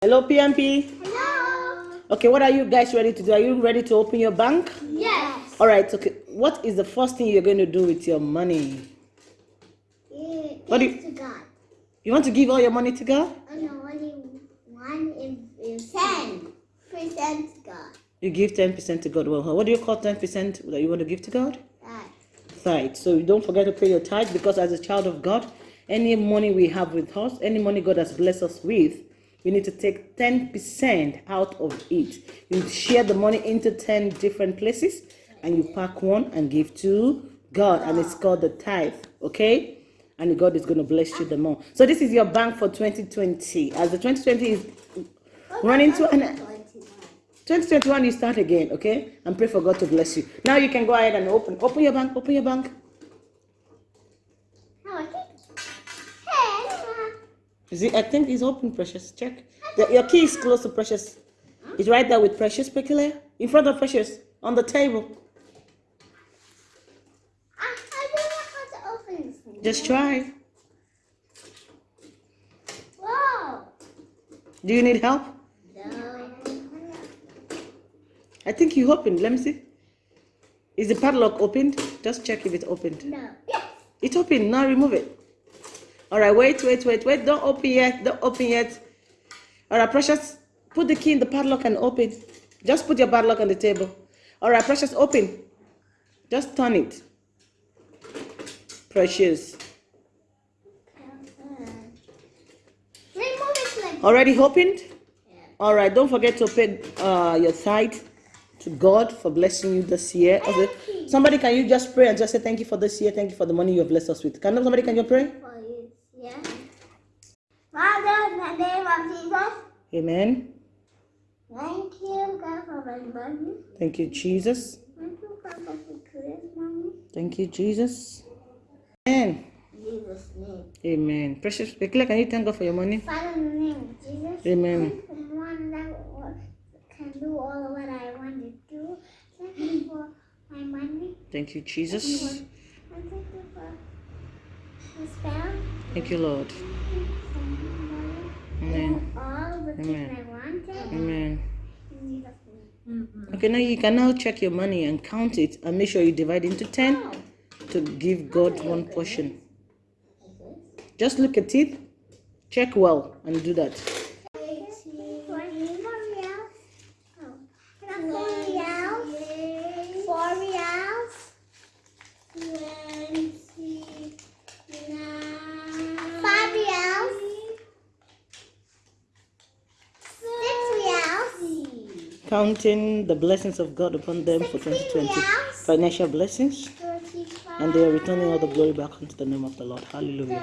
Hello, PMP. Hello. Okay, what are you guys ready to do? Are you ready to open your bank? Yes. All right. Okay. What is the first thing you're going to do with your money? Give What do you- to God. You want to give all your money to God? Oh no, only one is, is ten percent to God. You give ten percent to God. Well, what do you call ten percent that you want to give to God? That. Tithe. So don't forget to pay your tithe because as a child of God, any money we have with us, any money God has blessed us with, we need to take ten percent out of it. You share the money into ten different places, and you pack one and give to God, and it's called the tithe. Okay. And God is going to bless you the more. So this is your bank for 2020. As the 2020 is running to an 2021 you start again okay and pray for god to bless you now you can go ahead and open open your bank open your bank How I think. Hey. Is it i think it's open precious. Check. The, your key is close to precious. It's right there with precious peculiar eh? in front of precious. On the table. I, I don't know how to open this just try. Whoa. do you need help? No. i think you opened. Let me see. Is the padlock opened? Just check if it's opened. No. Yes. it's open now remove it all right wait wait wait wait. Don't open yet don't open yet. All right precious put the key in the padlock and open. Just put your padlock on the table. All right precious open. Just turn it. Precious. Remove it like already opened? All right don't forget to pay uh, your tithe to god for blessing you this year. Okay somebody can you just pray and just say thank you for this year? Thank you for the money you have blessed us with. Can somebody can you pray. Yeah. Father, in the name of Jesus, amen thank you, God, for my money. thank you jesus Thank you, God, for the money. thank you jesus amen Jesus' name. Amen. Precious Bekila, can you thank God for your money? Father, in the name of Jesus, Amen. I'm the one that can do all what I want to do. Thank you for my money. Thank you, Jesus. Thank you for the spell. Thank you, Lord. Amen. All the things Amen. Amen. In Jesus' name. Okay, now you can now check your money and count it and make sure you divide into 10 to give God one portion. Just look at it, check well, and do that. Counting the blessings of God upon them for 2020. Financial blessings, and they are returning all the glory back unto the name of the Lord. Hallelujah.